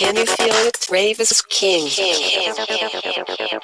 Can you feel it? Rave is king. king. king.